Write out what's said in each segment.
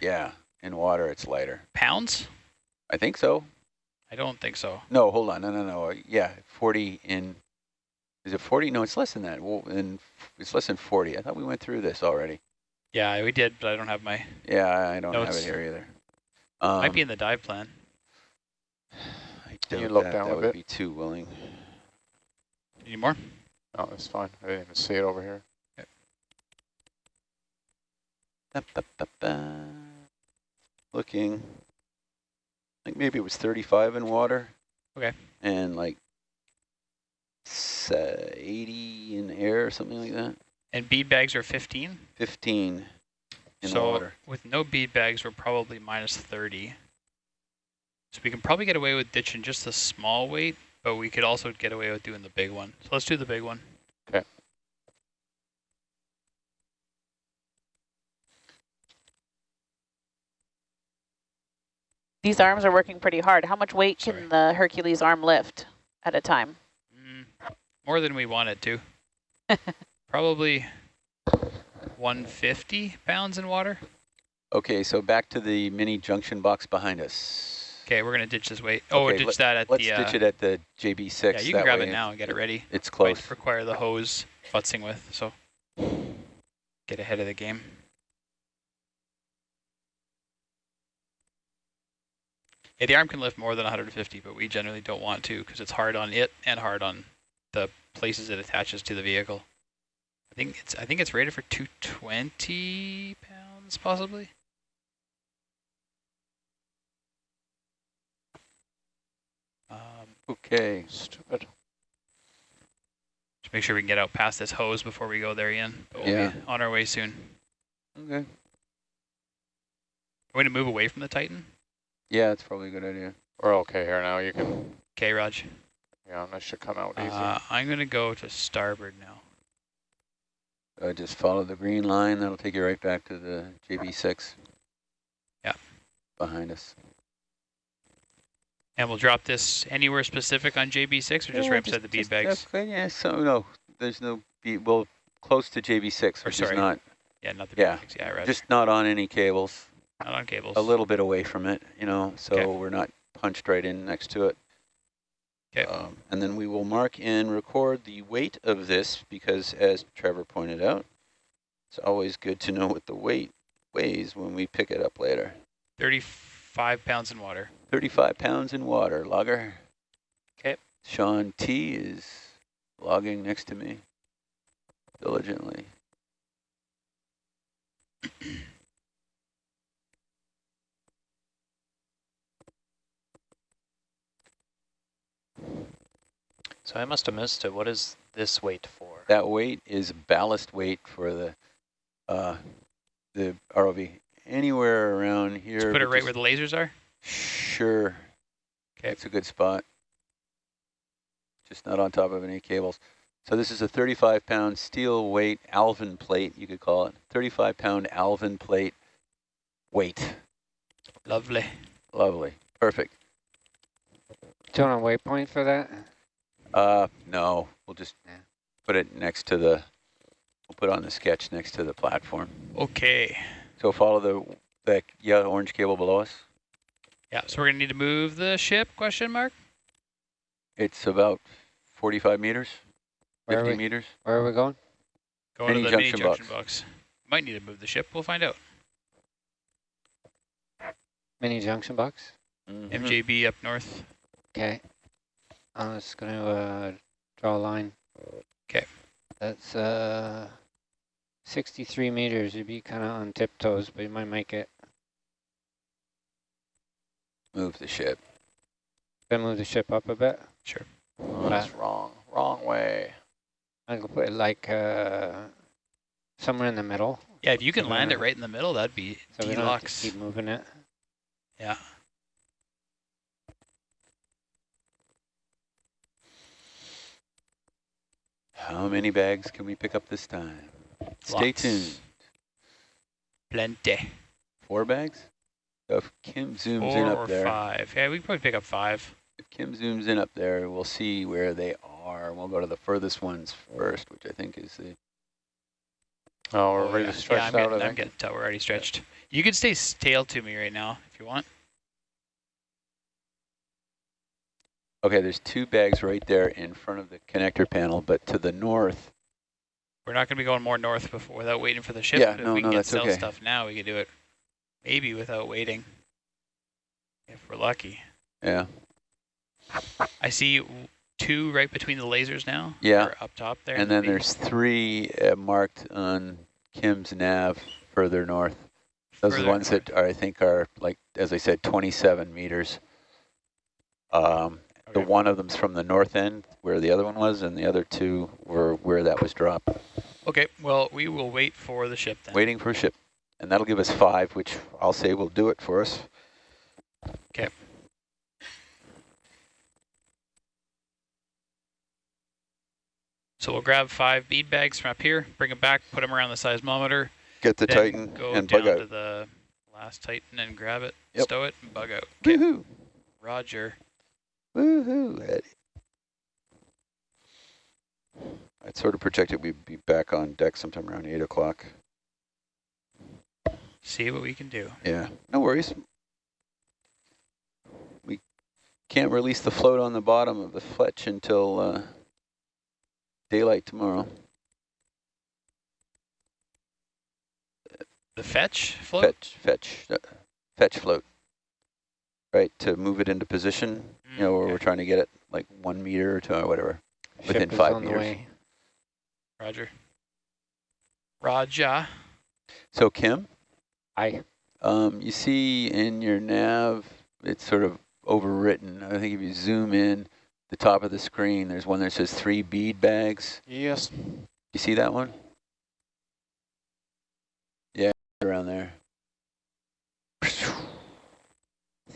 Yeah, in water it's lighter. Pounds? I think so. I don't think so. No, hold on. No, no, no. Yeah, 40 in, is it 40? No, it's less than that. Well, in, it's less than 40. I thought we went through this already. Yeah, we did, but I don't have my, Yeah, I don't have it here either. Um, might be in the dive plan. I Can you doubt look that. down that a would bit? be too willing. Any more? No, it's fine. I didn't even see it over here. Ba, ba, ba, ba. Looking, I think maybe it was 35 in water. Okay. And like s- uh, 80 in air or something like that. And bead bags are 15? 15 in so with no bead bags, we're probably minus 30. So we can probably get away with ditching just the small weight, but we could also get away with doing the big one. So let's do the big one. These arms are working pretty hard. How much weight Sorry. can the Hercules arm lift at a time? Mm, more than we want it to. probably 150 pounds in water. Okay, so back to the mini junction box behind us. Okay, we're going to ditch this weight. Oh, Okay, ditch let- that at Let's the... ditch uh, it at the JB6. yeah, you can grab it now and get it ready. It's close. Might require the hose futzing with, so get ahead of the game. Yeah, the arm can lift more than 150, but we generally don't want to because it's hard on it and hard on the places it attaches to the vehicle. I think it's I think it's rated for 220 pounds, possibly. Um, Okay. Stupid. just make sure we can get out past this hose before we go there, Ian. But we'll Yeah. be on our way soon. Okay. Are we going to move away from the Titan? Yeah, that's probably a good idea. We're okay here now. You can, Okay, Raj. yeah, this should come out easy. Uh, I'm going to go to starboard now. Uh, just follow the green line. That'll take you right back to the JB6. Yeah. Behind us. And we'll drop this anywhere specific on JB6 or just right beside the bead just- bags? that's good, Yeah, so no, there's no bead. Well, close to JB6, Or which sorry, is not Yeah, not the yeah, bead bags. Yeah, right. just not on any cables. Not on cables. A little bit away from it, you know, so Okay. we're not punched right in next to it. 'Kay. Um, and then we will mark and record the weight of this because, as Trevor pointed out, it's always good to know what the weight weighs when we pick it up later. 35 pounds in water. 35 pounds in water, logger. 'Kay. Sean T is logging next to me diligently. So I must have missed it. What is this weight for? That weight is ballast weight for the uh, the ROV. Anywhere around here. Just put it right where the lasers are? Sure. 'Kay. It's a good spot. Just not on top of any cables. So this is a 35 pound steel weight Alvin plate, you could call it. 35 pound Alvin plate weight. Lovely. Lovely. Perfect. Do you want a waypoint for that? Uh, no, we'll just Yeah. put it next to the, we'll put on the sketch next to the platform. Okay. So follow the, the yellow orange cable below us. Yeah, so we're going to need to move the ship, question mark? It's about 45 meters, Where 50 we, meters. where are we going? Go Mini to the mini junction junction box. box. Might need to move the ship. We'll find out. Mini junction box? Mhm. MJB up north. Okay. I'm just going to uh, draw a line. Okay. That's uh, 63 meters. You'd be kind of on tiptoes, but you might make it. Move the ship. Then move the ship up a bit. Sure. Oh, that's wrong. Wrong way. I'm going to put it like uh, somewhere in the middle. Yeah, if you can land it right in the middle, that'd be So we don't have to deluxe. keep moving it. Yeah. How many bags can we pick up this time? Stay tuned. Plenty. Four bags? So if Kim zooms in Four up or there, five. Yeah, we can probably pick up five. if Kim zooms in up there, we'll see where they are. We'll go to the furthest ones first, which I think is the, Oh, we're Oh, ready yeah. to stretch yeah, I'm out, getting, I'm getting to, we're already stretched. You could stay tail to me right now if you want. Okay, there's two bags right there in front of the connector panel, but to the north, We're not going to be going more north before without waiting for the ship. Yeah, if no, we can no, get that's cell okay. stuff now, we could do it maybe without waiting. If we're lucky. yeah, I see two right between the lasers now. Yeah. up top there. and the then there's three uh, marked on Kim's nav further north. Those are the ones north. that are, I think are like, as I said, 27 meters. Um, the one of them's from the north end where the other one was, and the other two were where that was dropped. Okay, well, we will wait for the ship then. Waiting for a ship. And that'll give us five, which I'll say will do it for us. Okay. So we'll grab five bead bags from up here, bring them back, put them around the seismometer. Get the Titan go and down bug to out. the last Titan and grab it, Yep. stow it, and bug out. Okay! Roger. Woohoo, Eddie. I'd sort of projected we'd be back on deck sometime around 8 o'clock. See what we can do. Yeah, no worries. We can't release the float on the bottom of the Fetch until uh, daylight tomorrow. The fetch float? Fetch, fetch, uh, fetch float. Right, to move it into position, you know, where Mm, we're trying to get it like one meter or two or whatever. Within Ship is five on the meters. way. Roger. Roger. So Kim, I Um, you see in your nav, it's sort of overwritten. I think if you zoom in, the top of the screen, there's one that says three bead bags. Yes. You see that one? Yeah, around there.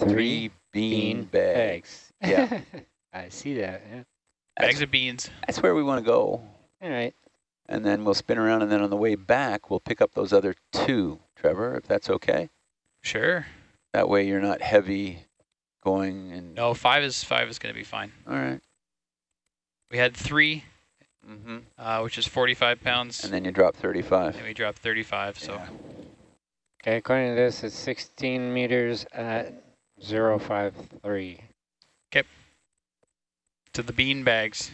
Three bean, bean bags. Yeah, I see that. Yeah. Bags that's, of beans. that's where we want to go. All right. And then we'll spin around, and then on the way back, we'll pick up those other two, Trevor, if that's okay. Sure. That way you're not heavy going and... No, five is five is going to be fine. All right. We had three, Mm-hmm. uh, which is 45 pounds, And then you drop 35. and we dropped 35. So Okay, according to this, it's 16 meters at 053. to the bean bags.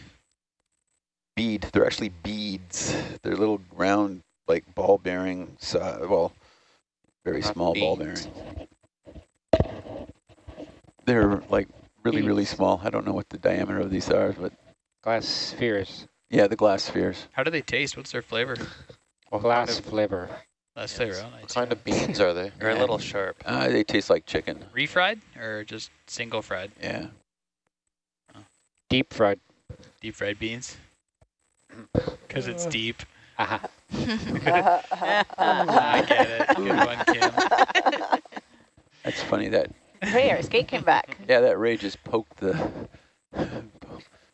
bead. They're actually beads. They're little round, like ball bearing. Uh, well, very Not small ball beads. bearing. They're like really, really small. I don't know what the diameter of these are, but Glass spheres. yeah, the glass spheres. How do they taste? What's their flavor? What Glass kind of, flavor. Last Yes. flavor. Oh, what nice. kind of beans are they? They're a little sharp. Uh, they taste like chicken. Refried or just single fried? Yeah. Deep fried. Deep fried beans? Because it's deep. Aha. I get it. Good one, Kim. That's funny that, Hey, our skate came back. yeah, that ray just poked the,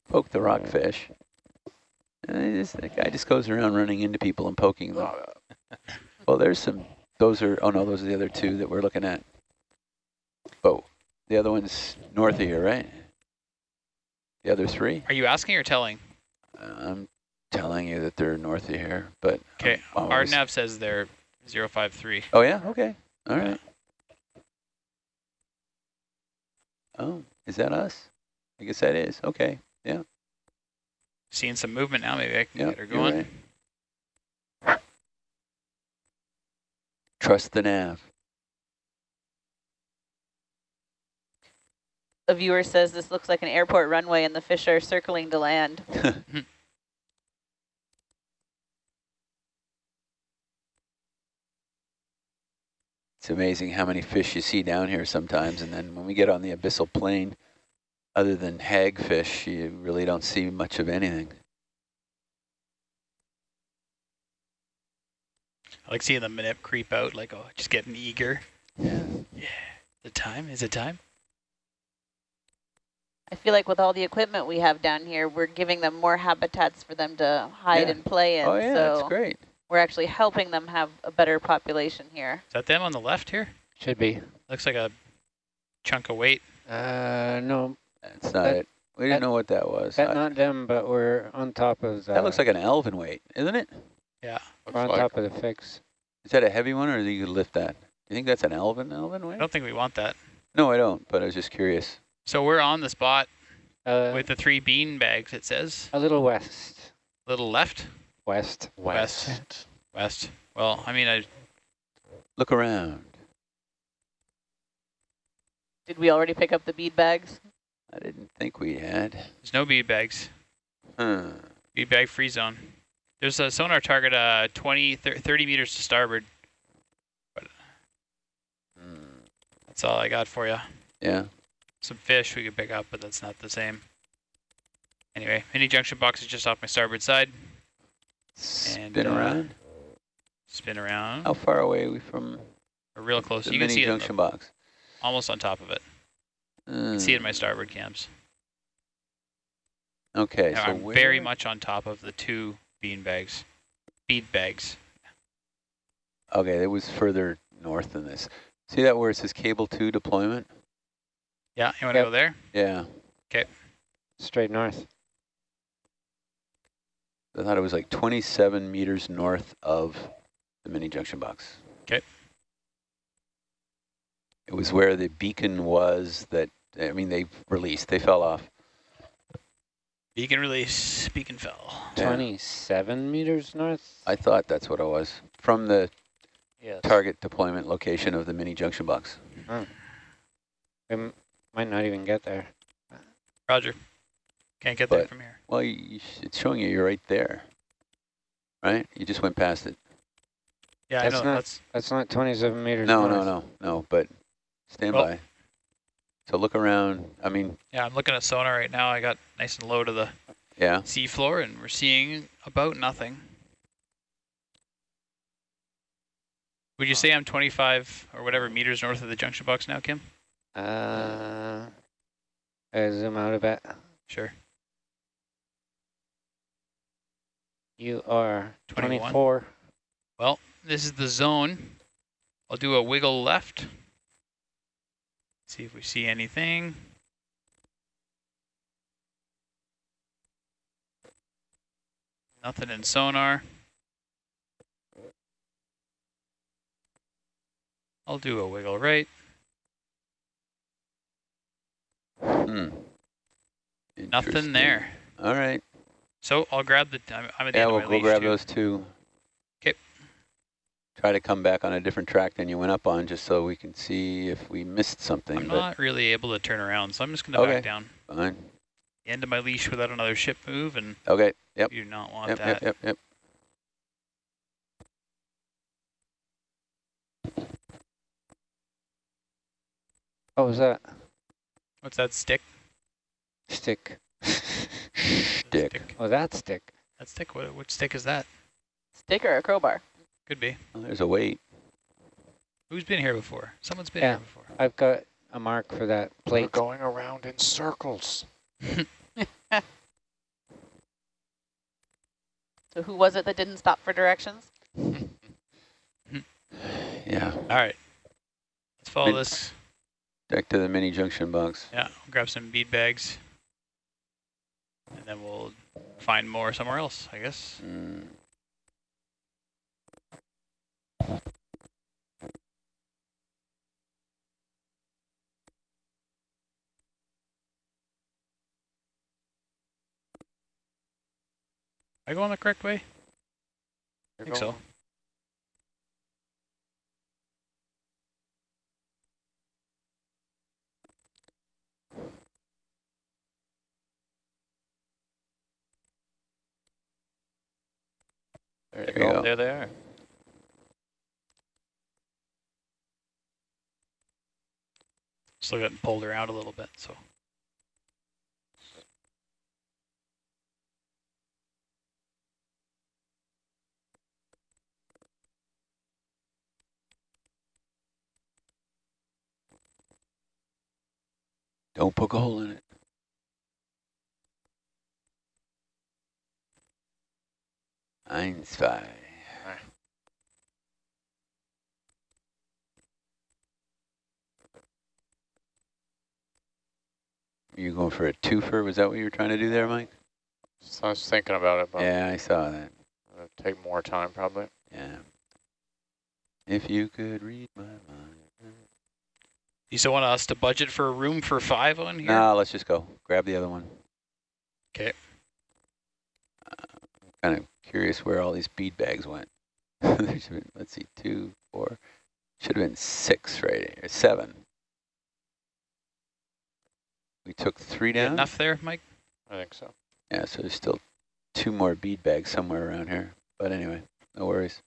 poked the rockfish. And it just, that guy just goes around running into people and poking them. Well, there's some, those are, oh no, those are the other two that we're looking at. But the other one's north of here, right? The other three? Are you asking or telling? I'm telling you that they're north of here, but. Okay, our nav says they're 053. Oh, yeah? Okay. All right. Oh, is that us? I guess that is. Okay. Yeah. Seeing some movement now. Maybe I can Yeah. get her going. Trust the nav. A viewer says this looks like an airport runway and the fish are circling to land. It's amazing how many fish you see down here sometimes, and then when we get on the abyssal plain, other than hagfish, you really don't see much of anything. I like seeing the minute creep out, like, oh, just getting eager. Yeah. The time? Is it time? I feel like with all the equipment we have down here, we're giving them more habitats for them to hide Yeah. and play in. Oh yeah, so that's great. we're actually helping them have a better population here. Is that them on the left here? Should be. Looks like a chunk of weight. Uh, no, That's not That- it. We didn't that- know what that was. that not them, but we're on top of the. that looks like an Alvin weight, isn't it? Yeah. We're on like top of the fix. Is that a heavy one, or do you lift that? Do you think that's an Alvin, Alvin I don't think we want that. No, I don't, but I was just curious. So we're on the spot Uh, with the three bean bags, it says. a little west. A Little left, West. West. west. Well, I mean, I Look around. Did we already pick up the bead bags? I didn't think we had. there's no bead bags. Huh. Bead bag free zone. There's a sonar target uh 20, 30 meters to starboard. Hmm. That's all I got for you. Yeah. Some fish we could pick up, but that's not the same. Anyway, mini junction box is just off my starboard side. Spin uh, around. Spin around. How far away are we from We're real close. the You can see it junction the- box? almost on top of it. You can see it in my starboard cams. Okay, Now so I'm very much on top of the two bean bags. Bead bags. Okay, it was further north than this. See that where it says cable two deployment? Yeah, you want to Yep. go there? Yeah. Okay. Straight north. I thought it was like 27 meters north of the mini junction box. Okay. It was where the beacon was that, I mean, they released, they fell off. Beacon release, beacon fell. Yeah. 27 meters north. I thought that's what it was, from the Yes. target deployment location of the mini junction box. We m- might not even get there. Roger. Can't get there from here. Well, you, you sh- it's showing you you're right there, right? You just went past it. Yeah, That's I know. not- That's That's not 27 meters No, north. no, no, no, but stand Well- by. So look around, I mean, yeah. I'm looking at sonar right now. I got nice and low to the yeah, seafloor, and we're seeing about nothing. Would you say I'm 25 or whatever meters north of the junction box now, Kim? Uh, I zoom out a bit. Sure. You are 21. 24. Well, this is the zone. I'll do a wiggle left. See if we see anything. Nothing in sonar. I'll do a wiggle right. hmm. Nothing there. All right, So I'll grab the. I'm, I'm at the yeah, end we'll of my go leash grab those two. 'Kay. Try to come back on a different track than you went up on, just so we can see if we missed something, I'm not really able to turn around, so I'm just going to Okay. back down. fine. End of my leash without another ship move, and Okay, yep, you do not want yep, that. yep, yep, yep. Oh, what was that? What's that stick? Stick. Stick. Oh, that stick. That stick. What, which stick is that? Stick or a crowbar? Could be. Well, there's a weight. Who's been here before? Someone's been Yeah. here before. I've got a mark for that plate. We're going around in circles. So who was it that didn't stop for directions? Yeah, All right. Let's follow Min- this. back to the mini junction box. Yeah, we'll grab some bead bags. And then we'll find more somewhere else, I guess. Mm. I go on the correct way? You're I think so. There There, you go. there they are. Still getting pulled around a little bit, so. Don't poke a hole in it. Eins. You going for a twofer? Was that what you were trying to do there, Mike? So I was thinking about it, but Yeah, I saw that. it'll take more time probably. Yeah. If you could read my mind. You still want us to budget for a room for five on here? Nah, let's just go. Grab the other one. 'Kay. Uh, I'm kind of curious where all these bead bags went. there should have been, let's see, two, four, should have been six right here, seven. We took three down. Enough there, Mike? I think so. Yeah, so there's still two more bead bags somewhere around here. But anyway, no worries.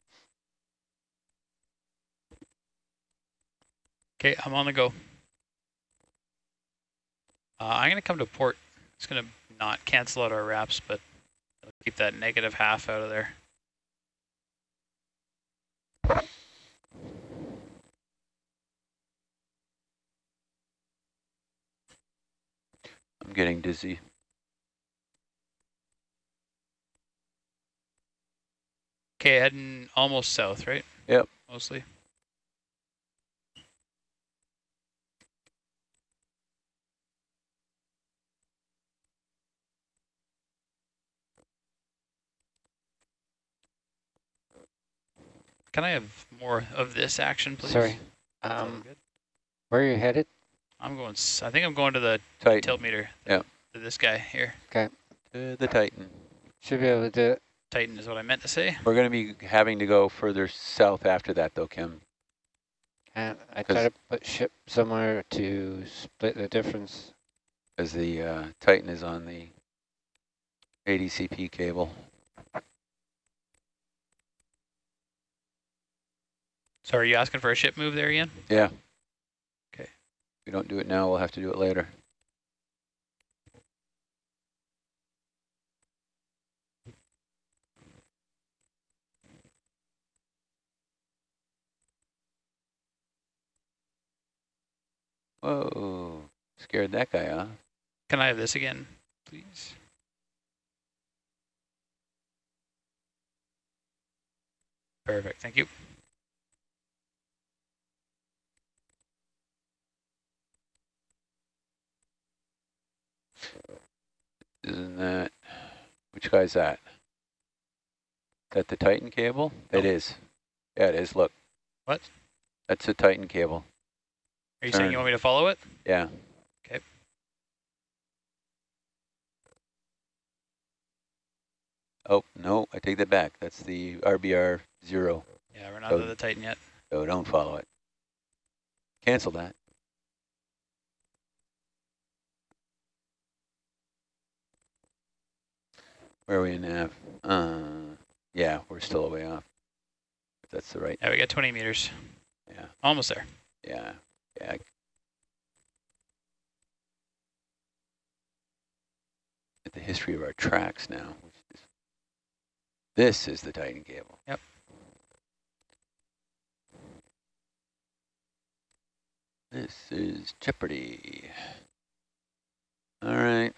Okay, I'm on the go. Uh, I'm going to come to port. It's going to not cancel out our wraps, but keep that negative half out of there. I'm getting dizzy. Okay, heading almost south, right? Yep. Mostly. Can I have more of this action, please? Sorry. Um, good? where are you headed? I'm going, I think I'm going to the Titan. tilt meter. Yeah. To this guy here. Okay. To the Titan. Should be able to do it. Titan is what I meant to say. We're going to be having to go further south after that, though, Kim. And I 'Cause- try to put ship somewhere to split the difference. As the uh, Titan is on the ADCP cable. So are you asking for a ship move there, Ian? Yeah. We don't do it now, we'll have to do it later. Whoa, scared that guy off. Can I have this again, please? Perfect, thank you. Isn't that, which guy's that? That the Titan cable? It No. is. Yeah, it is, look. What? That's the Titan cable, Are you saying you want me to follow it? yeah. Okay. Oh, no, I take that back. That's the RBR zero, Yeah, we're not Oh. to the Titan yet. so don't follow it. Cancel that. Where are we in nav? Uh, yeah, we're still a way off. If that's the right, Yeah, we got 20 meters. yeah, Almost there. yeah, yeah. At the history of our tracks now. which is- This is the Titan cable. Yep. This is Jeopardy. All right.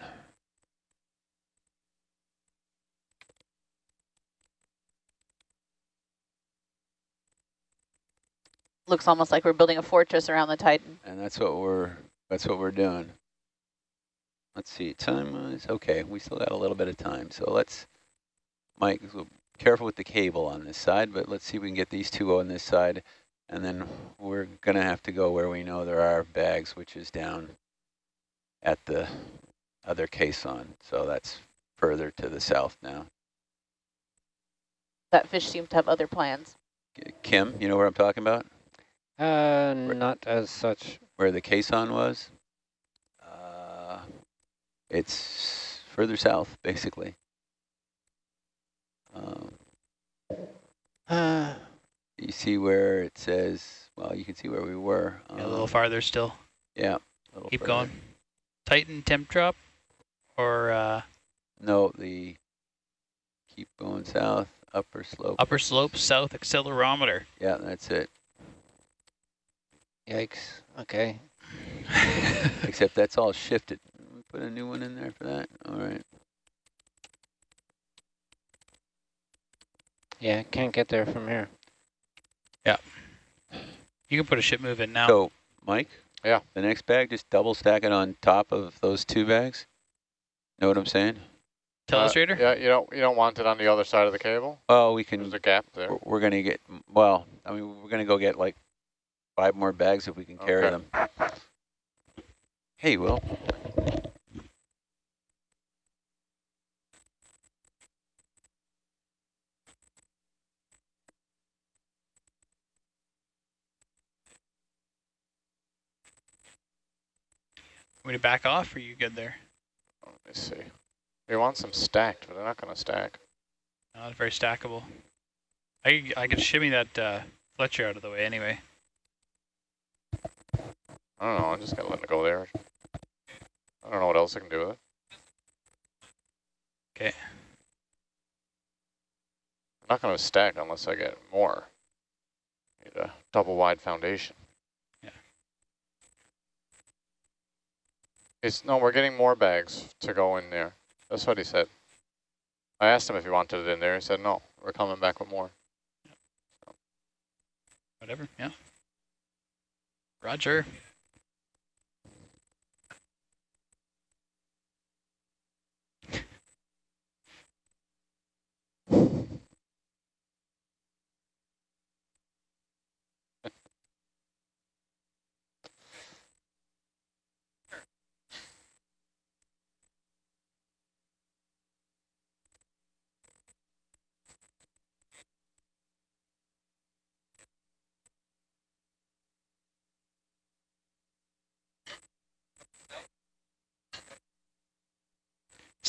Looks almost like we're building a fortress around the Titan. And that's what we're that's what we're doing. Let's see, time wise, okay, we still got a little bit of time. So let's, Mike, careful with the cable on this side, but let's see if we can get these two on this side. And then we're gonna have to go where we know there are bags, which is down at the other caisson. So that's further to the south now. That fish seems to have other plans. Kim, you know what I'm talking about? Uh, not as such. Where the caisson was? Uh, it's further south, basically. Um, Uh, you see where it says, well, you can see where we were. Yeah, a little um, farther still. Yeah. a little Keep further. going. Titan temp drop or uh, No, the, keep going south, upper slope. upper slope south accelerometer. Yeah, that's it. Yikes. Okay. Except that's all shifted. Put a new one in there for that. All right. Yeah, can't get there from here. Yeah. You can put a ship move in now. So, Mike? Yeah. The next bag, just double stack it on top of those two bags. Know what I'm saying? Telestrator? Uh, yeah, you don't you don't want it on the other side of the cable. Oh, we can, There's a gap there. we're- we're gonna get, well, I mean, we're gonna go get like five more bags if we can carry Okay. them. Hey, Will. Want me to back off or are you good there? Let me see. We want some stacked, but they're not going to stack. Not very stackable. I, could- I could shimmy that uh, Fletcher out of the way anyway. I don't know. I'm just going to let it go there. I don't know what else I can do with it. Okay. I'm not going to stack unless I get more. Need a double wide foundation. Yeah. It's, no, we're getting more bags to go in there. That's what he said. I asked him if he wanted it in there. He said, no, we're coming back with more. Whatever, yeah. Roger.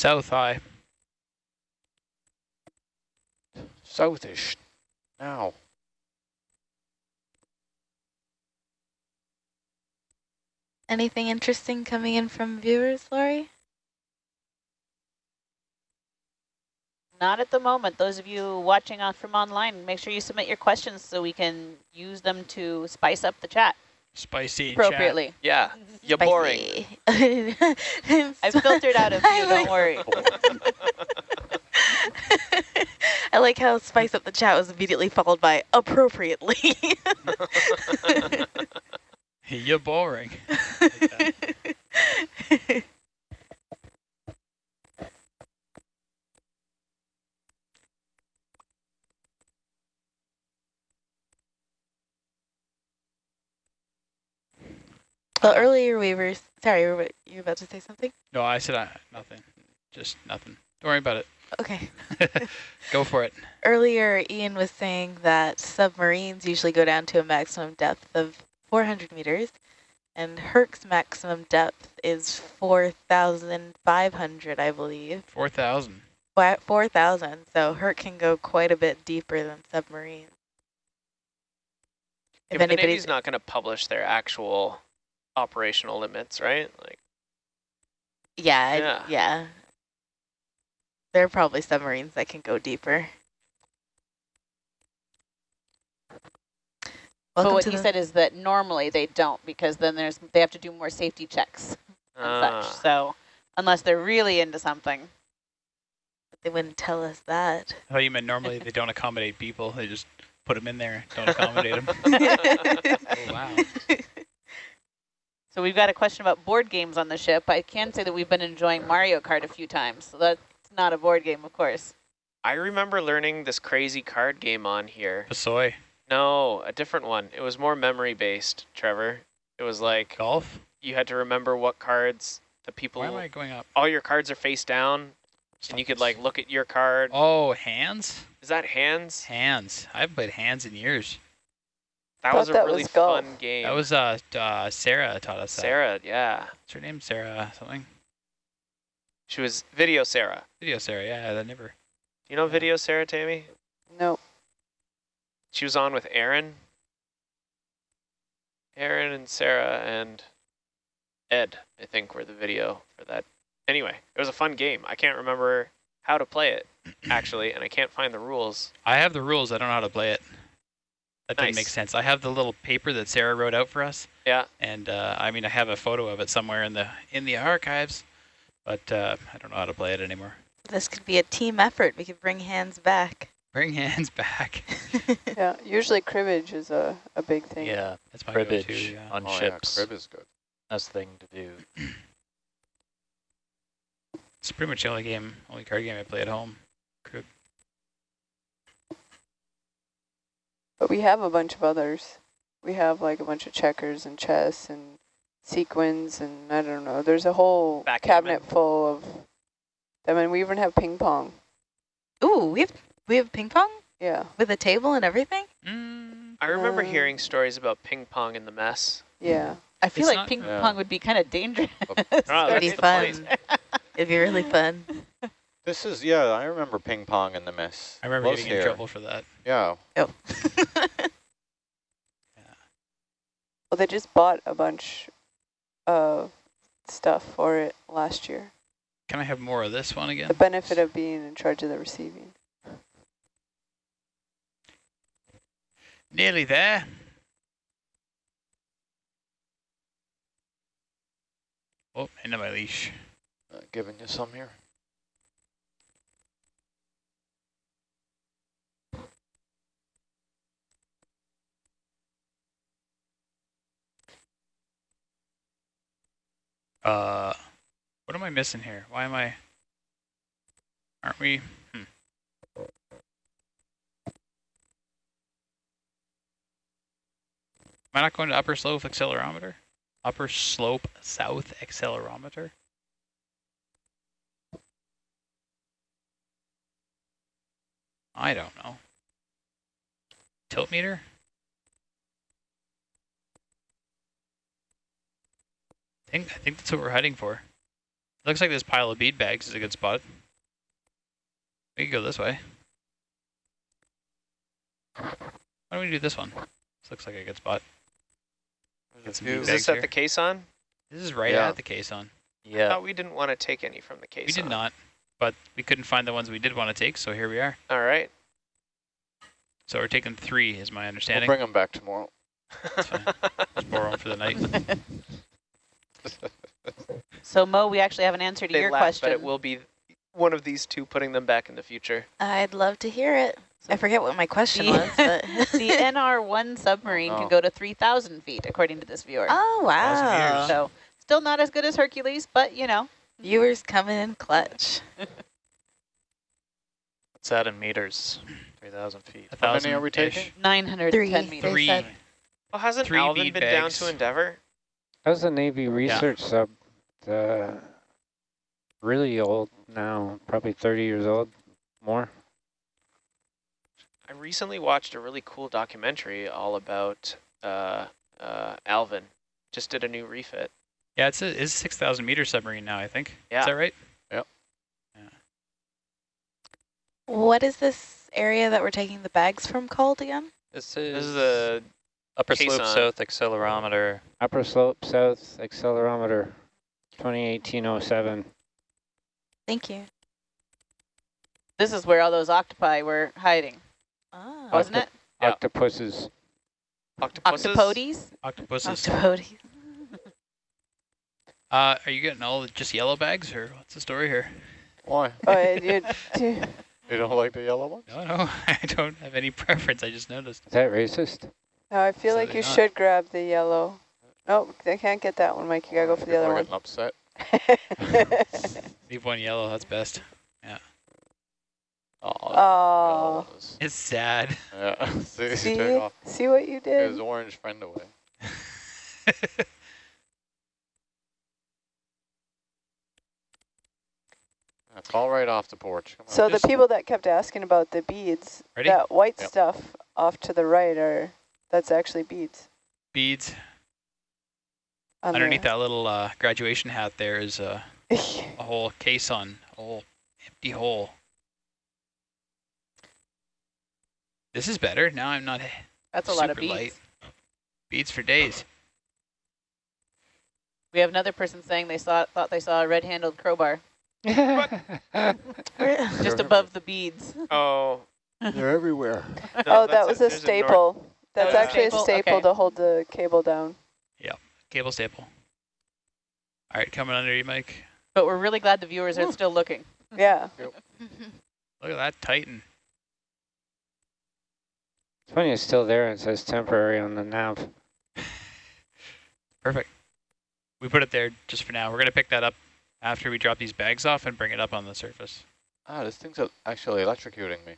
South high. Southish. Now. Anything interesting coming in from viewers, Lori? Not at the moment. Those of you watching on from online, make sure you submit your questions so we can use them to spice up the chat Spicy in chat. appropriately. Yeah, you're boring. I've filtered out of few, I don't worry. I like how spice up the chat was immediately followed by appropriately. You're boring. Like well, earlier we were, sorry, you were you about to say something? No, I said I, nothing. Just nothing. Don't worry about it. Okay. Go for it. Earlier, Ian was saying that submarines usually go down to a maximum depth of 400 meters, and Herc's maximum depth is 4,500, I believe. 4,000. Wa- 4,000, so Herc can go quite a bit deeper than submarines. Yeah, If but the anybody's Navy's not going to publish their actual operational limits, right? Like, Yeah, Yeah. yeah. There are probably submarines that can go deeper. but what to he said is that normally they don't because then there's they have to do more safety checks and uh, such. So unless they're really into something. they wouldn't tell us that. Oh, you meant normally they don't accommodate people. They just put them in there, don't accommodate them. Oh, wow. So we've got a question about board games on the ship. I can say that we've been enjoying Mario Kart a few times. So that's not a board game, of course. I remember learning this crazy card game on here. Pusoy. No, a different one. It was more memory based, Trevor. It was like Golf? you had to remember what cards the people. Why am I going up? all your cards are face down, and you could like look at your card. Oh, hands? Is that hands? Hands. I haven't played hands in years. That was a that really was fun game. That was uh, uh Sarah taught us that. Sarah. Yeah, What's her name? Sarah something? she was video Sarah. Video Sarah, yeah, that never. You know video Sarah, Tammy? No. She was on with Aaron. Aaron and Sarah and Ed, I think, were the video for that. Anyway, it was a fun game. I can't remember how to play it, actually, and I can't find the rules. I have the rules, I don't know how to play it. That didn't make sense. I have the little paper that Sarah wrote out for us. Yeah. And uh, I mean I have a photo of it somewhere in the in the archives, but uh, I don't know how to play it anymore. This could be a team effort. We could bring hands back. Bring hands back. Yeah, usually cribbage is a, a big thing. Yeah, That's my cribbage go-to, yeah. on oh, yeah, ships. crib is good. That's the thing to do. It's pretty much the only game, only card game I play at home. Crib. But we have a bunch of others. We have like a bunch of checkers and chess and Sequence and I don't know. There's a whole Backgammon. cabinet full of them, and we even have ping pong. Ooh, we have we have ping pong Yeah, with a table and everything. Mm, I remember Uh, hearing stories about ping pong in the mess. yeah. I feel It's like not- ping Yeah. pong would be kind of dangerous. Oh, It'd be fun. It'd be really fun. This is, yeah, I remember ping pong in the mess. I remember Was getting in trouble for that. Yeah, Oh. Well, they just bought a bunch of stuff for it last year. Can I have more of this one again? The benefit of being in charge of the receiving. Nearly there. Oh, end of my leash. uh, giving you some here. Uh, what am I missing here? Why am I? Aren't we? Hmm. Am I not going to upper slope accelerometer? Upper slope south accelerometer? I don't know. Tilt meter? Think I think that's what we're heading for. It Looks like this pile of bead bags is a good spot. We could go this way. Why don't we do this one? This looks like a good spot. Get Is bags this at here. the caisson? This is right Yeah. at the caisson. I Yeah. thought we didn't want to take any from the caisson. We did not, but we couldn't find the ones we did want to take, so here we are. All right. So we're taking three, is my understanding. We'll understanding. bring them back tomorrow. That's fine. Just borrow them for the night. so Mo, we actually have an answer to they your laugh, question. but it will be one of these two putting them back in the future. I'd love to hear it. I forget what my question The- was, but the NR1 submarine Oh. can go to 3,000 feet, according to this viewer. oh wow. So still not as good as Hercules, but you know. viewers coming in clutch. What's that in meters? 3,000 feet. A How many are we taking? 910 Three. meters. They Three. Well, hasn't Three Alvin bead been down to Endeavor? That was a Navy research sub. Uh, really old now, probably 30 years old, more. I recently watched a really cool documentary all about uh, uh, Alvin. Just did a new refit. Yeah, it's a, it's a 6,000 meter submarine now, I think. Yeah. Is that right? Yep. What is this area that we're taking the bags from called again? This is, This is the upper slope south accelerometer. Upper slope south accelerometer, 2018-07. Thank you. This is where all those octopi were hiding, Oh. wasn't it? Yeah. Octopuses. octopuses. Octopodes? Octopuses. Octopodes. Uh, are you getting all the just yellow bags, or what's the story here? Why? Oh, it, it, You don't like the yellow ones? No, no, I don't have any preference. I just noticed. Is that racist? No, I feel like you not. should grab the yellow. No, I can't get that one, Mike. You gotta go for the other are one. getting upset. Leave one yellow. That's best. Yeah. Oh. It's sad. Yeah. see, see, off see what you did? his orange friend away. That's all right off the porch. Come on. So the Just- people that kept asking about the beads, Ready? that white Yep. stuff off to the right are, that's actually beads. Beads. on Underneath the- that little uh, graduation hat there is a, a whole caisson, a whole empty hole. This is better. Now I'm not That's a lot of beads. light. Beads for days. We have another person saying they saw thought they saw a red-handled crowbar just above the beads. Oh. They're everywhere. no, oh, that's that was a there's north- staple. That's was a actually staple? a staple Okay. to hold the cable down. Yeah, cable staple. All right, coming under you, Mike. But we're really glad the viewers are still looking. Yeah. Look at that Titan. It's funny it's still there and it says temporary on the nav. Perfect. We put it there just for now. We're going to pick that up after we drop these bags off and bring it up on the surface. Ah, this thing's actually electrocuting me.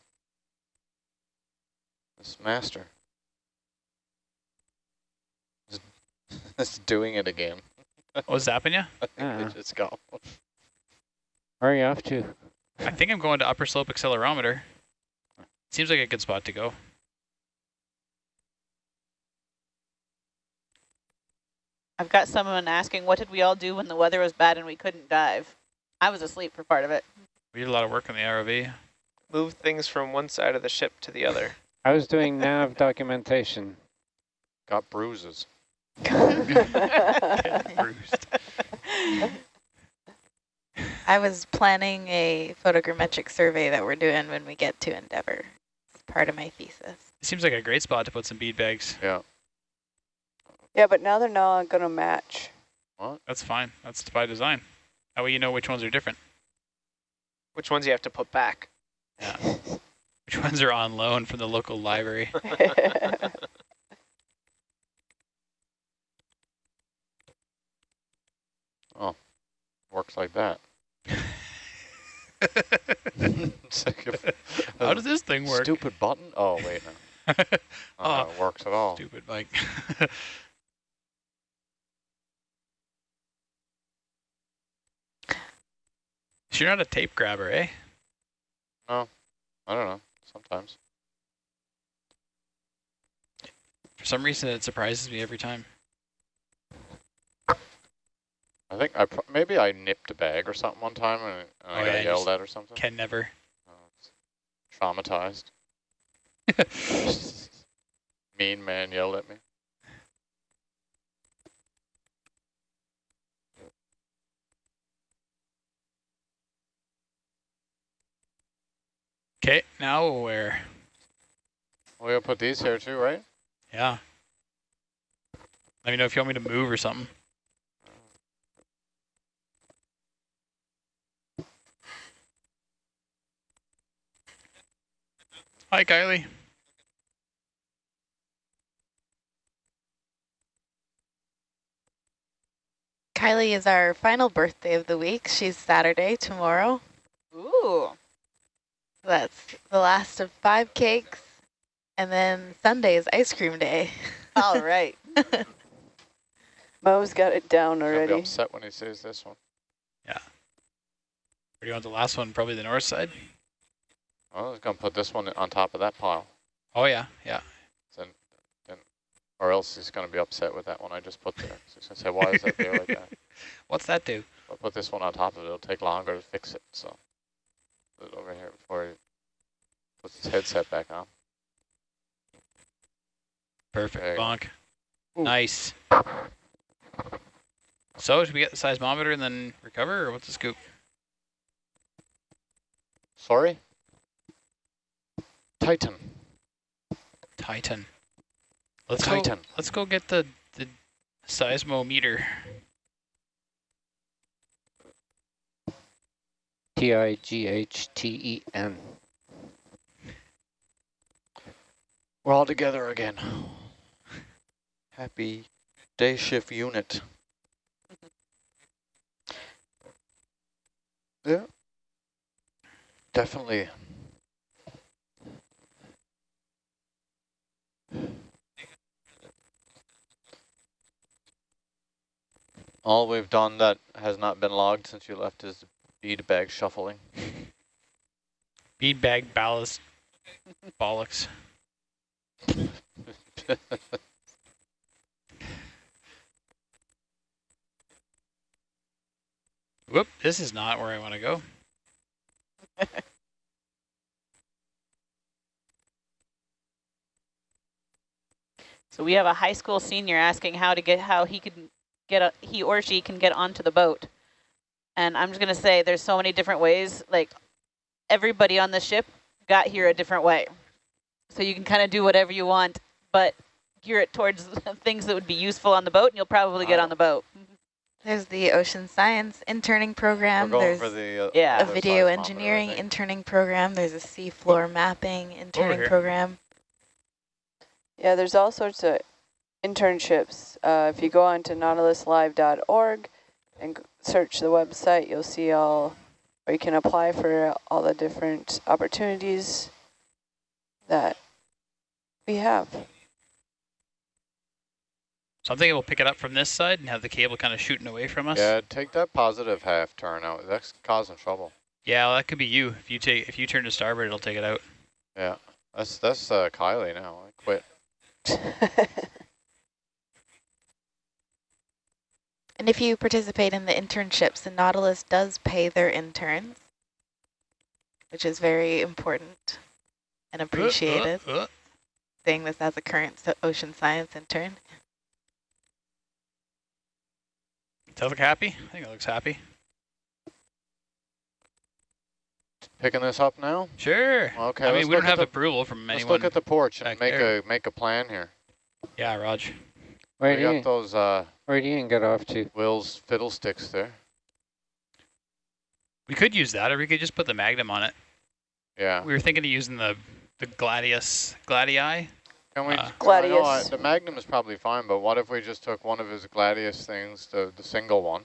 This master. It's, it's doing it again. Oh, zapping you? I think Yeah. it uh-huh. just go. Where are you off to? I think I'm going to upper slope accelerometer. Seems like a good spot to go. I've got someone asking, what did we all do when the weather was bad and we couldn't dive? I was asleep for part of it. We did a lot of work on the ROV. Move things from one side of the ship to the other. I was doing nav documentation. Got bruises. Bruised. I was planning a photogrammetric survey that we're doing when we get to Endeavour. It's part of my thesis. It seems like a great spot to put some bead bags. Yeah. yeah, but now they're not going to match. That's fine. That's by design. That way you know which ones are different. Which ones you have to put back? Yeah. which ones are on loan from the local library. Works like that. Like How does this thing work? Stupid button? Oh, wait, no. Oh. it works at all. Stupid Mike. You're not a tape grabber, eh? No. I don't know. Sometimes. For some reason, it surprises me every time. I think I maybe I nipped a bag or something one time and, and Oh, I got yelled at or something. Can never. Oh, traumatized. mean man yelled at me. Okay, now where? We'll put these here too, right? Yeah. Let me know if you want me to move or something. Hi, Kylie. Kylie is our final birthday of the week. She's Saturday tomorrow. Ooh. That's the last of five cakes. And then Sunday is ice cream day. All right. Mo's got it down He'll be upset when he sees this one. Where do you want the last one? Probably the north side? Oh, he's gonna put this one on top of that pile. Oh, yeah, yeah. Then, then, or else he's gonna be upset with that one I just put there. So he's gonna say, why is that there like that? What's that do? I'll put this one on top of it. It'll take longer to fix it. So put it over here before he puts his headset back on. Perfect, bonk. Ooh. Nice. So, should we get the seismometer and then recover, or what's the scoop? Sorry? Titan. Titan. Let's Titan. go. Let's go get the the seismometer. T-I-G-H-T-E-N. We're all together again. Happy day shift unit. Yeah. Definitely. All we've done that has not been logged since you left is bead bag shuffling. Bead bag ballast. Bollocks. Whoop! This is not where I want to go. So we have a high school senior asking how to get how he can get a, he or she can get onto the boat. And I'm just gonna say there's so many different ways. Like everybody on the ship got here a different way. So you can kind of do whatever you want, but gear it towards things that would be useful on the boat, and you'll probably get on the boat. There's the ocean science interning program. We're going There's for the uh, Yeah. a video engineering interning program. There's a seafloor mapping interning program. Yeah, there's all sorts of internships. Uh, if you go on to nautiluslive.org, and search the website, you'll see all, or you can apply for all the different opportunities that we have. So I'm thinking we'll pick it up from this side and have the cable kind of shooting away from us. Yeah, take that positive half turn out. That's causing trouble. Yeah, well, that could be you. If you take if you turn to starboard, it'll take it out. Yeah, that's that's uh, Kylie now. I quit. And if you participate in the internships, the Nautilus does pay their interns, which is very important and appreciated. Uh, uh, uh. Saying this as a current ocean science intern. Does that look happy? I think it looks happy. Picking this up now. Sure. Okay. I mean, we don't have the, approval from Let's look at the porch and make there. a make a plan here. yeah, Raj. Where we do you, got those uh, where do you get off to? Will's fiddlesticks there. We could use that, or we could just put the Magnum on it. Yeah. We were thinking of using the the Gladius Gladii. Can we? Uh, I know, Gladius. the Magnum is probably fine, but what if we just took one of his Gladius things, the the single one,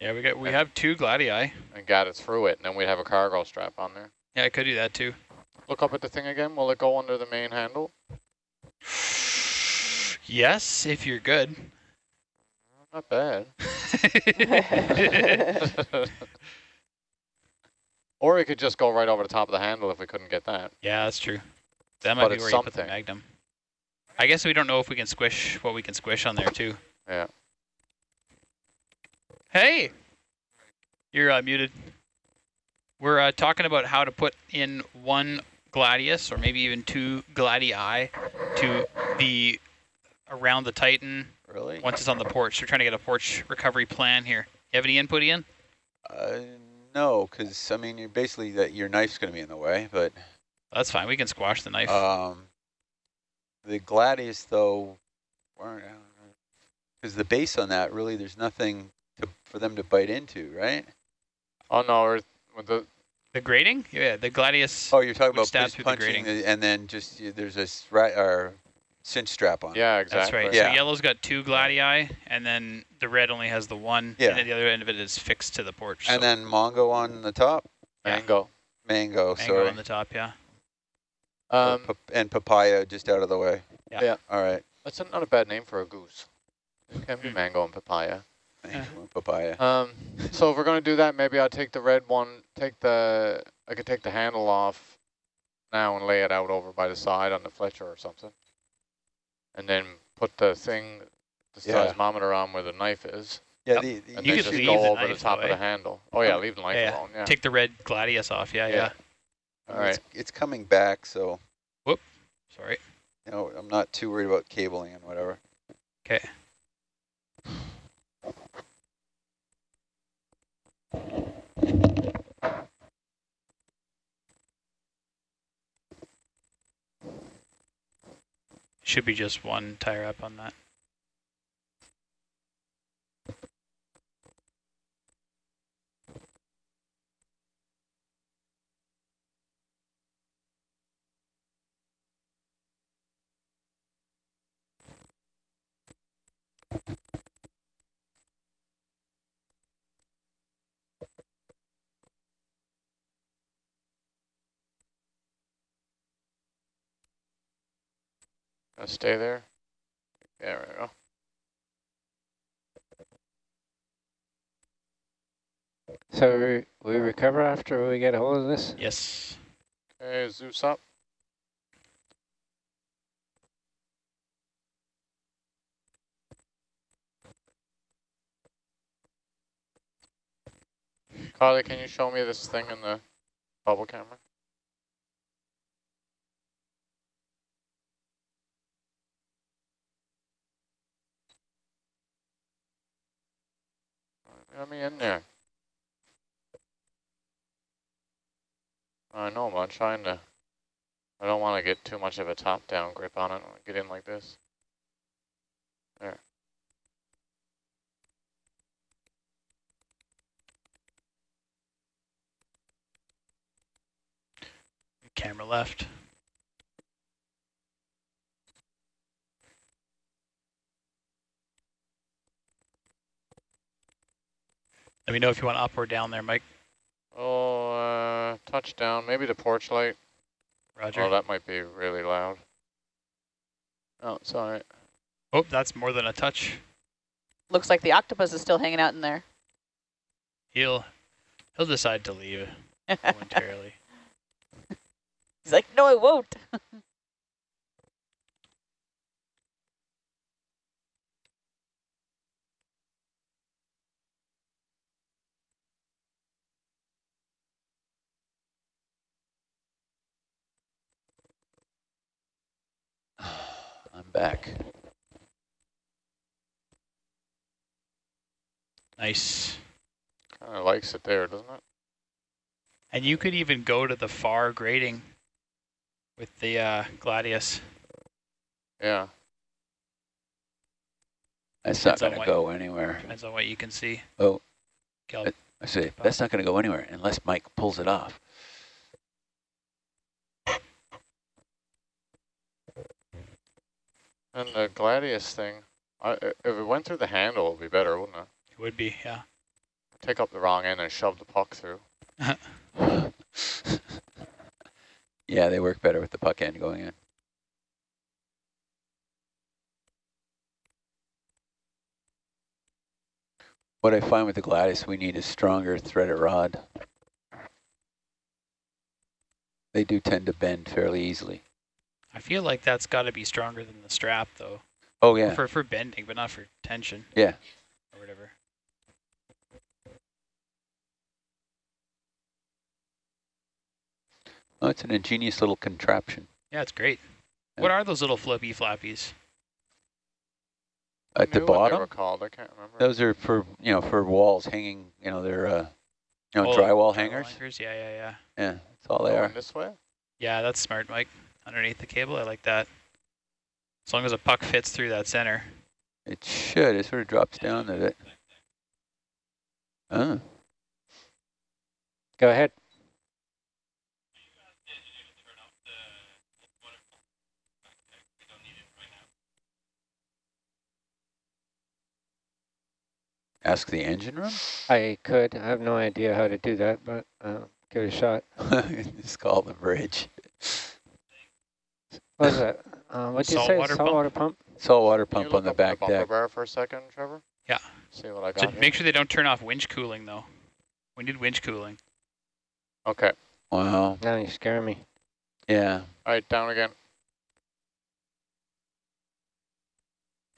Yeah, we got we have two Gladii. and got it through it, and then we'd have a cargo strap on there. Yeah, I could do that too. Look up at the thing again. Will it go under the main handle? Yes, if you're good. Not bad. or it could just go right over the top of the handle if we couldn't get that. yeah, that's true. That might But be where you put the something. Magnum. I guess we don't know if we can squish what we can squish on there too. Yeah. Hey, you're uh, muted. We're uh, talking about how to put in one Gladius or maybe even two Gladii to the around the Titan Really? once it's on the porch. We're trying to get a porch recovery plan here. You have any input, Ian? Uh, no, because I mean, you're basically that your knife's going to be in the way, but That's fine. We can squash the knife. um, the Gladius though, because the base on that really, there's nothing to, for them to bite into, right? Oh no, or with the the grating? Yeah, the Gladius. Oh, you're talking about stab just through the punching, grating. the, and then just y- there's a stra- or cinch strap on. yeah, exactly. That's right. Yeah. So yellow's got two Gladii, and then the red only has the one. Yeah. And then the other end of it is fixed to the porch. And so then Mongo on the top, Yeah. Mango. mango, mango sorry, on the top, yeah. Um, pap- and papaya just out of the way. Yeah. Yeah. All right. that's not a bad name for a goose. It can be mango and papaya. Mango papaya. Um, so if we're gonna do that, maybe I'll take the red one, take the, I could take the handle off now and lay it out over by the side on the Fletcher or something. And then put the thing, the Yeah. seismometer on where the knife is, Yeah, the, the and You then could just leave go the over the top though, of the handle. Oh yeah, leave the knife Yeah, alone, yeah. Take the red Gladius off. Yeah, yeah. Yeah. All right. it's, it's coming back, so Whoop. Sorry. you know I'm not too worried about cabling and whatever. Okay. Should be just one tire up on that. Gonna stay there. There we go. So we, we recover after we get a hold of this? Yes. Okay, Zeus up. Carly, can you show me this thing in the bubble camera? Let me in there. I know, but I'm trying to, I don't want to get too much of a top-down grip on it. Get in like this. There. Camera left. Let me know if you want up or down there, Mike. Oh, uh, touchdown. Maybe the porch light. Roger. Oh, that might be really loud. Oh, it's all right. Oh, that's more than a touch. Looks like the octopus is still hanging out in there. He'll he'll decide to leave momentarily. He's like, no, I won't. I'm back. nice. Kind of likes it there, doesn't it? And you could even go to the far grading with the uh, Gladius. Yeah. That's not Depends on going to go anywhere. Depends on what you can see. Oh. Gal- It- I see. that's not going to go anywhere unless Mike pulls it off. And the Gladius thing, I, if it went through the handle, it would be better, wouldn't it? It would be, yeah. Take up the wrong end and shove the puck through. yeah, they work better with the puck end going in. What I find with the Gladius, we need a stronger threaded rod. They do tend to bend fairly easily. I feel like that's got to be stronger than the strap, though. Oh, yeah. For for bending, but not for tension. Yeah. Or whatever. Oh, it's an ingenious little contraption. Yeah, it's great. Yeah. What are those little flippy flappies? At the Knew what they bottom, were called, I can't remember. those are for, you know, for walls hanging, you know, they're, uh, you know, Oh, drywall hangers. hangers. Yeah, yeah, yeah. Yeah, that's all they Going are. this way? Yeah, that's smart, Mike. Underneath the cable, I like that. As long as a puck fits through that center. It should. It sort of drops down a bit. Oh, Go ahead. ask the engine room? I could. I have no idea how to do that, but uh, give it a shot. Just call the bridge. What is that? Uh, what'd you say? Saltwater pump? Saltwater pump? Saltwater Can you pump look on the up back bumper deck. bar for a second, Trevor? Yeah. See what I So got here. make sure they don't turn off winch cooling, though. We need winch cooling. Okay. Wow. Now you scare me. Yeah. All right, down again.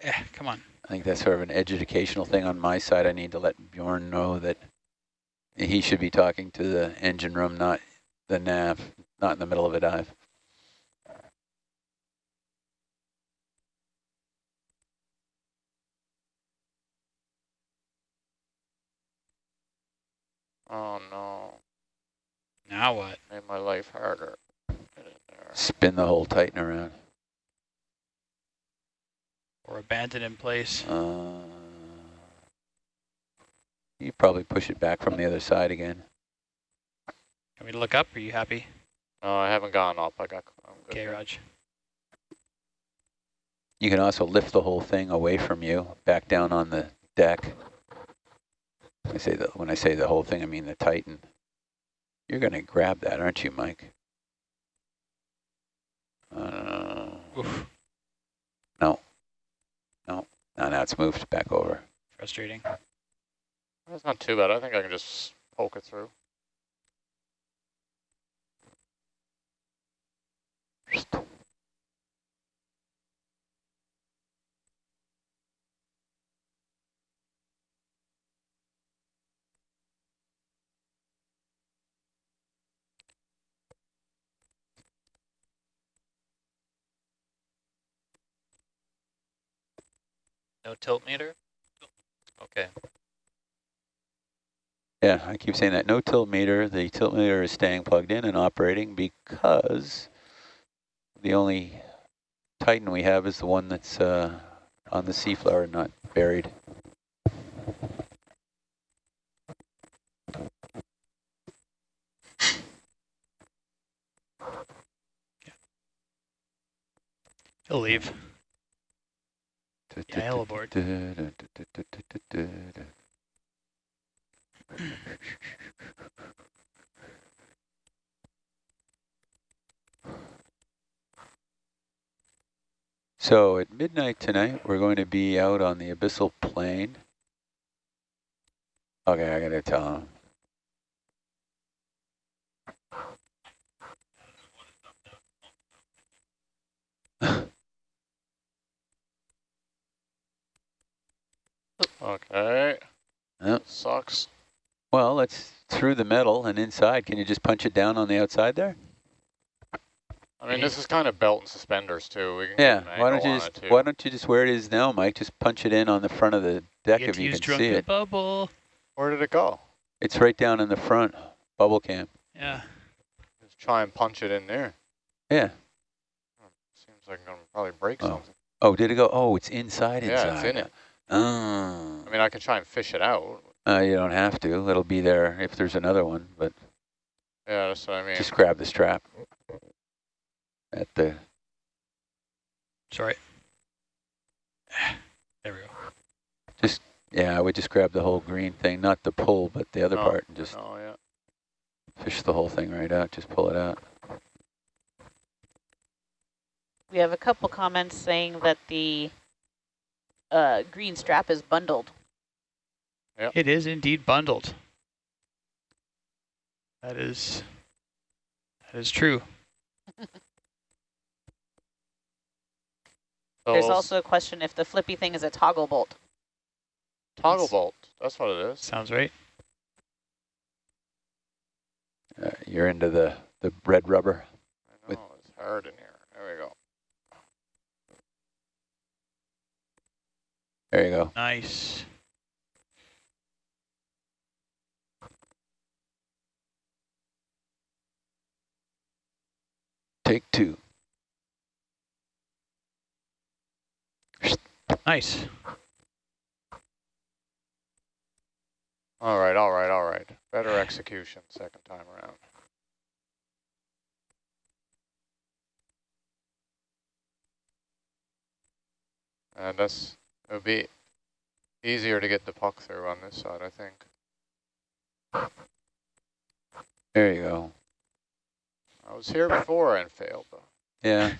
Yeah, come on. I think that's sort of an educational thing on my side. I need to let Bjorn know that he should be talking to the engine room, not the nav, not in the middle of a dive. Oh, no. Now what? Made my life harder. Get in there. Spin the whole Titan around. Or abandon in place. Uh, you probably push it back from the other side again. Can we look up? Are you happy? No, I haven't gone up. I got. Okay. Raj. You can also lift the whole thing away from you, back down on the deck. I say that when I say the whole thing, I mean the Titan. You're going to grab that, aren't you, Mike? Uh, no. no, now it's moved back over. Frustrating. That's not too bad. I think I can just poke it through. No tilt meter? Okay. Yeah, I keep saying that. No tilt meter. The tilt meter is staying plugged in and operating because the only Titan we have is the one that's uh, on the seafloor, not buried. He'll leave. Yeah, he'll aboard. So at midnight tonight, we're going to be out on the abyssal plain. Okay, I gotta tell him. Okay. Yep. Sucks. Well, it's through the metal and inside. Can you just punch it down on the outside there? I mean, this is kind of belt and suspenders too. We can Yeah. Why don't you on just it. Why don't you just where it is now, Mike? Just punch it in on the front of the deck Get if you use can see it. bubble. Where did it go? It's right down in the front bubble cam. Yeah. Let's try and punch it in there. Yeah. Hmm. Seems like I'm gonna probably break Oh. something. Oh, did it go? Oh, it's inside. Yeah, inside. it's in it. Oh. I mean, I can try and fish it out. Uh, you don't have to. It'll be there if there's another one, but Yeah, that's what I mean. just grab the strap at the. Sorry. There we go. Just yeah, I would just grab the whole green thing, not the pull, but the other No, part, and just Oh yeah. fish the whole thing right out. Just pull it out. We have a couple comments saying that the uh, green strap is bundled. It is indeed bundled. That is that is true. There's also a question if the flippy thing is a toggle bolt. toggle bolt. That's what it is. Sounds right. Uh, you're into the the red rubber. I With- know it's hard in here. There we go. There you go. Nice. Take two. Nice. All right, all right, all right. Better execution second time around. And that's, it would be easier to get the puck through on this side, I think. There you go. I was here before and failed though. Yeah.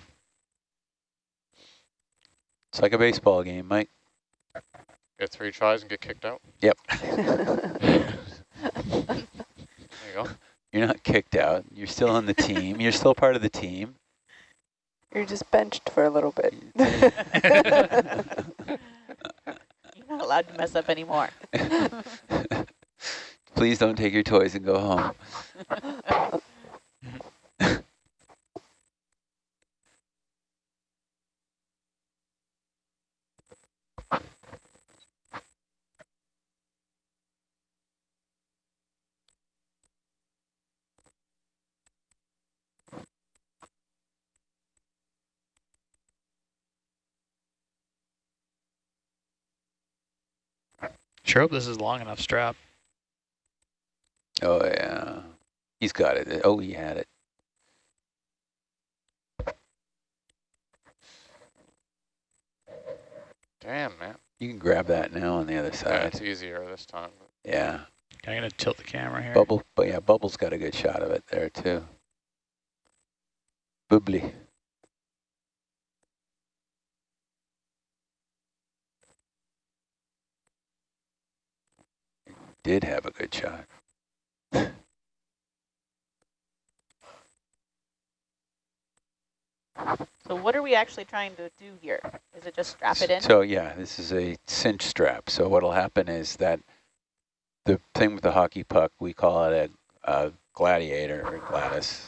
It's like a baseball game, Mike. Get three tries and get kicked out. Yep. There you go. You're not kicked out. You're still on the team. You're still part of the team. You're just benched for a little bit. Allowed to mess up anymore. Please don't take your toys and go home. Sure hope this is long enough strap. Oh, yeah. He's got it. Oh, he had it. Damn, man. You can grab that now on the other Yeah, side. it's easier this time. Yeah. I'm gonna tilt the camera here. Bubble, but yeah, Bubble's got a good shot of it there too. Bubbly. Did have a good shot. So what are we actually trying to do here? Is it just strap it in? So yeah, this is a cinch strap. So what'll happen is that the thing with the hockey puck, we call it a, a gladiator or Gladys.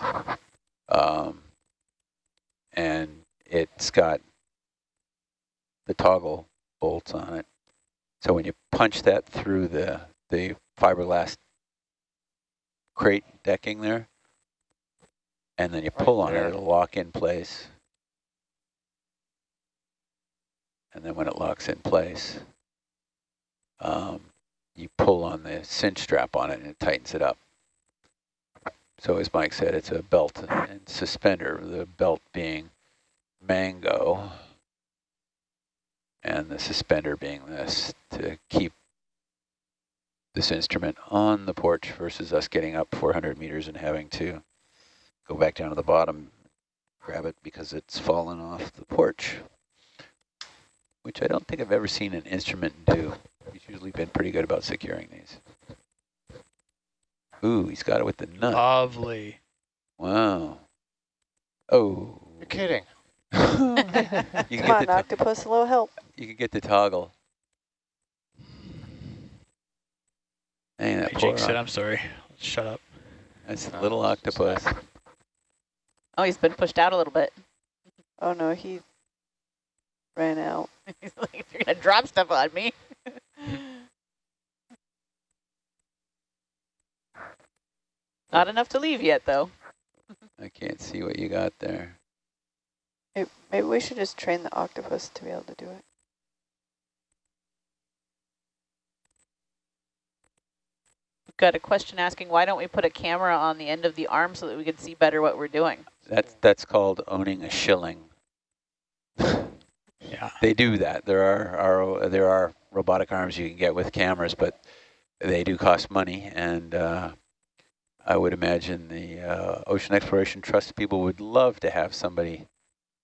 Um, and it's got the toggle bolts on it. So when you punch that through the, the fiberglass crate decking there, and then you Right pull on there. it, it'll lock in place. And then when it locks in place, um, you pull on the cinch strap on it and it tightens it up. So as Mike said, it's a belt and suspender, the belt being mango and the suspender being this to keep this instrument on the porch versus us getting up 400 meters and having to go back down to the bottom, grab it because it's fallen off the porch, which I don't think I've ever seen an instrument do. He's usually been pretty good about securing these. Ooh, he's got it with the nut. Lovely. Wow. Oh. You're kidding. you can Come get on, the octopus, a little help. you can get the toggle. Dang, that I poor jinxed it. oc- I'm sorry. Shut up. That's a little it's octopus. Oh, he's been pushed out a little bit. Oh no, he ran out. he's like, you're gonna drop stuff on me. Not enough to leave yet, though. I can't see what you got there. Maybe, maybe we should just train the octopus to be able to do it. Got a question asking, why don't we put a camera on the end of the arm so that we can see better what we're doing? That's that's called owning a Schilling. Yeah. They do that. There are, are there are robotic arms you can get with cameras, but they do cost money. And uh, I would imagine the uh, Ocean Exploration Trust people would love to have somebody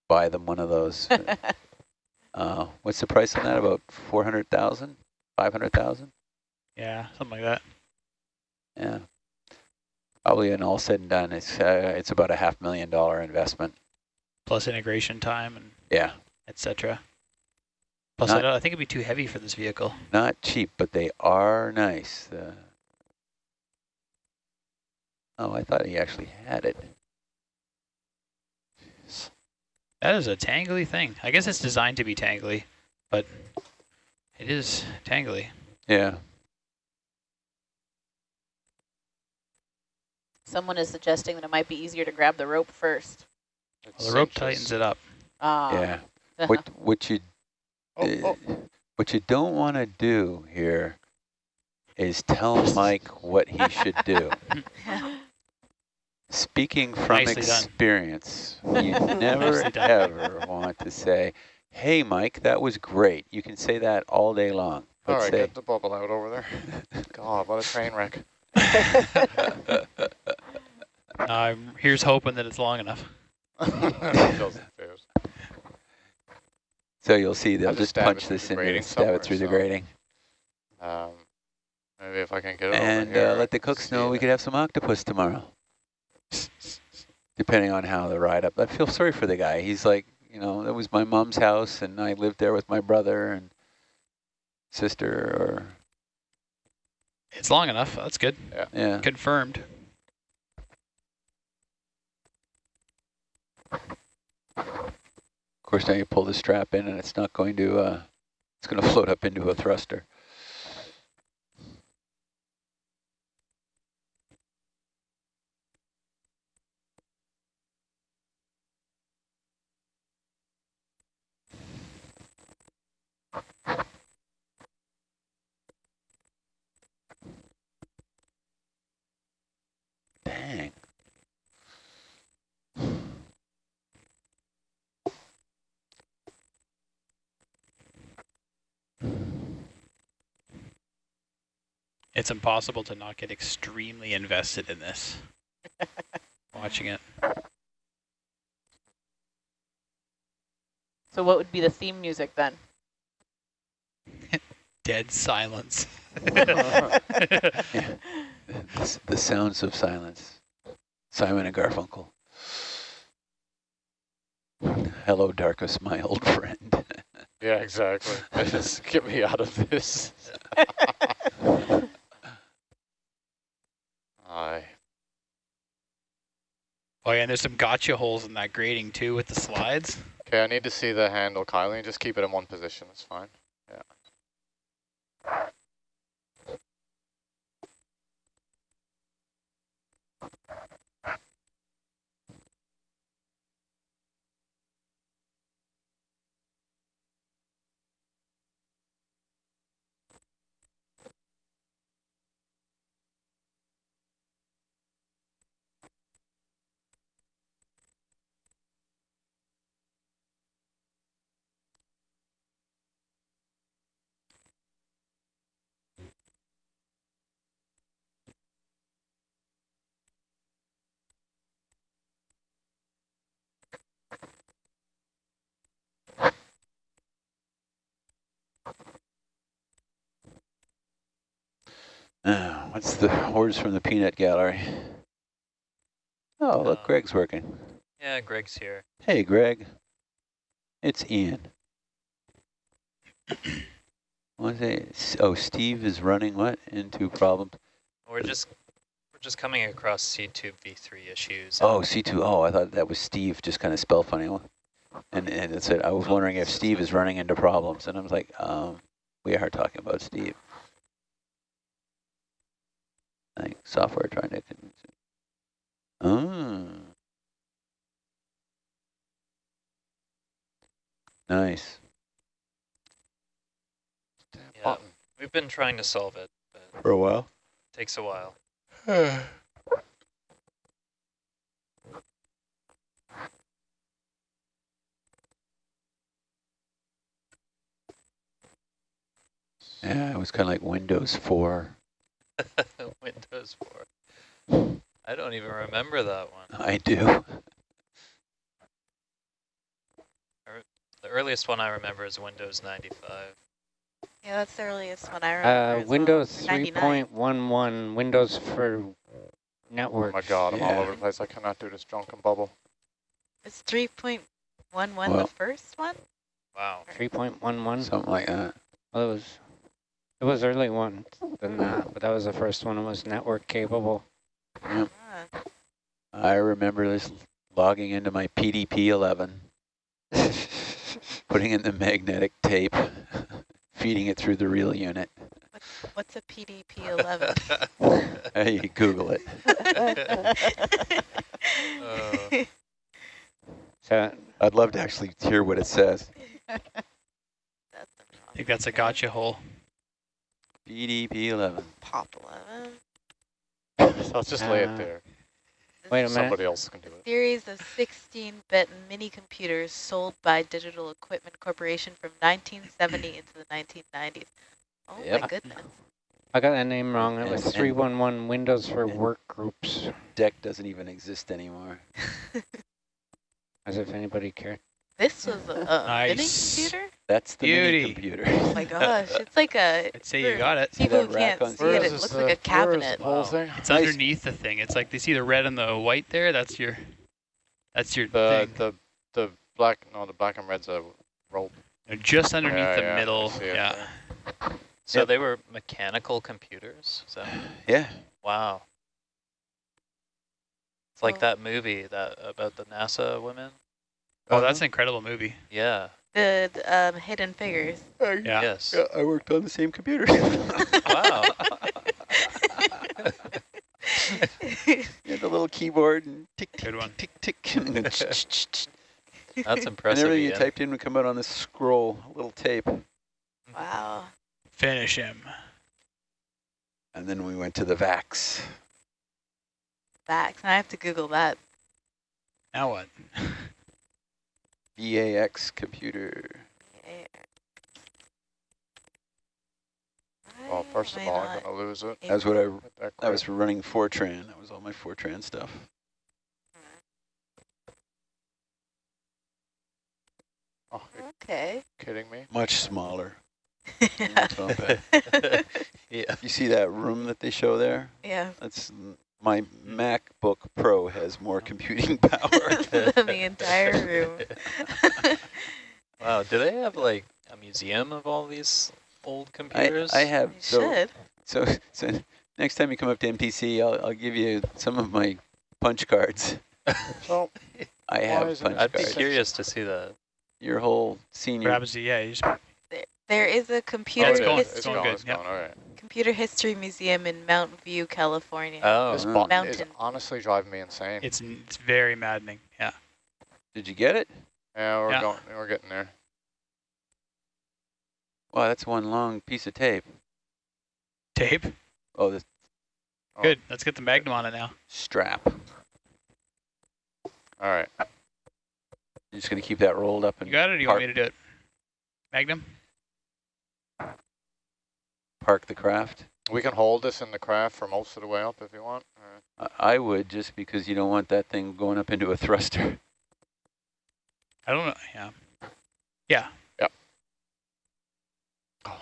buy them one of those. uh, what's the price on that? About 400,000, 500,000? Yeah, something like that. Yeah. Probably and all said and done, it's uh, it's about a half million dollar investment. Plus integration time and Yeah. etc. Plus, Not- I, don't, I think it'd be too heavy for this vehicle. Not cheap, but they are nice. The oh, I thought he actually had it. That is a tangly thing. I guess it's designed to be tangly, but it is tangly. Yeah. Someone is suggesting that it might be easier to grab the rope first. Well, the rope tightens it up. Ah. Yeah. What what you Oh, uh, oh. what you don't want to do here is tell Mike what he should do. Speaking from Nicely done. experience, you never ever want to say, "Hey, Mike, that was great." You can say that all day long, All right, say, get the bubble out over there. God, what a train wreck. Um, here's hoping that it's long enough. So you'll see they'll just just punch this in and stab it somewhere, through the grating. Um, maybe if I can get it And over here. uh, let the cooks know we it. could have some octopus tomorrow. Depending on how the ride up. I feel sorry for the guy. He's like, you know, that was my mom's house and I lived there with my brother and sister or, It's long enough. That's good. yeah. Confirmed. Of course, now you pull the strap in and it's not going to, uh, it's going to float up into a thruster. Dang. It's impossible to not get extremely invested in this. Watching it. So what would be the theme music then? Dead silence. Yeah. The, the sounds of silence. Simon and Garfunkel. Hello, darkest, my old friend. Yeah, exactly. Just get me out of this. Aye. Oh yeah, and there's some gotcha holes in that grating too with the slides. Okay, I need to see the handle, Kylie. Just keep it in one position. It's fine. Yeah. Uh, what's the orders from the peanut gallery? Oh, look, Uh, Greg's working. Yeah, Greg's here. Hey, Greg. It's Ian. What's it? Oh, Steve is running what into problems? We're just we're just coming across C2 V3 issues. Oh, C2. Oh, I thought that was Steve, just kind of spell funny. And, and it said, I was wondering if Steve is running into problems. And I was like, um, we are talking about Steve. Like software trying to. con- Oh. Nice. Yeah. button. We've been trying to solve it, but it For a while. takes a while. Yeah, it was kind of like Windows 4. Windows 4. I don't even remember that one. I do. The earliest one I remember is Windows 95. Yeah, that's the earliest one I remember. Uh, as well. Windows 99. 3.11, Windows for Oh network. my god, I'm all over the place. I cannot do this drunken bubble. Is 3.11 Well- the first one? Wow. 3.11. Something like that. Well, it was, it was early one than that, but that was the first one. It was network capable. Yep. Ah, I remember this logging into my PDP-11, putting in the magnetic tape, feeding it through the reel unit. what's a PDP-11? Hey, you Google it. Uh, So I'd love to actually hear what it says. I think that's a gotcha hole. PDP-11. Pop 11. So let's just lay Uh, it there. wait a minute. Somebody else can do it. Series of 16-bit mini computers sold by Digital Equipment Corporation from 1970 into the 1990s. Oh my goodness. I got that name wrong. It was And- and- 311 Windows for and- work groups, DEC doesn't even exist anymore. as if anybody cared. This was a, a mini Nice. computer? That's the mini Beauty. computer. Oh my gosh, it's like a, I'd say you got it. People who can't see Where it, is it looks uh, like a where is cabinet. the whole Wow. thing? It's Nice. underneath the thing. It's like they see the red and the white there. That's your. That's your The thing. the the black no the black and red's a rope. They're just underneath Yeah, the yeah, middle. Yeah. there. so Yep. they were mechanical computers? So, Yeah. wow. It's like Oh. that movie that about the NASA women. Oh, that's an incredible movie. Yeah. The um, Hidden Figures. Uh, Yeah. Yes. yeah, I worked on the same computer. Wow. You had the little keyboard and tick, tick, Good one. tick, tick, tick. And, then That's and impressive. everything you typed in would come out on this scroll, a little tape. wow. Finish him. And then we went to the VAX. Facts. I have to Google that. Now what? VAX computer. Well, first of all, I'm gonna lose it. That's what I, that that was running Fortran. That was all my Fortran stuff. Oh, Okay. kidding me? Much smaller. yeah. That's all bad. yeah. You see that room that they show there? yeah. That's my MacBook Pro has more computing power. Than the entire room. Wow. Do they have like a museum of all these old computers? I have You so should. so so next time you come up to MPC, I'll I'll give you some of my punch cards. So I Why have isn't punch it I'd be curious to see the Your whole senior. Grabs yeah, you just, There is a computer oh, it's going- it's it's going gone, good, it's yep. gone, all right. Computer history museum in Mountain View, California. Oh. This Oh. button is Mountain. honestly driving me insane. it's it's very maddening. Yeah. Did you get it? yeah, we're Yeah. going. We're getting there. Wow, that's one long piece of tape. Tape. Oh, the Oh. Good. Let's get the Magnum on it now. strap. All right. You're just gonna keep that rolled up and. You got it. Or you want me to do it? Magnum. Park the craft. We can hold this in the craft for most of the way up if you want. All right. I I would just because you don't want that thing going up into a thruster. I don't know. Yeah. Yeah. Oh.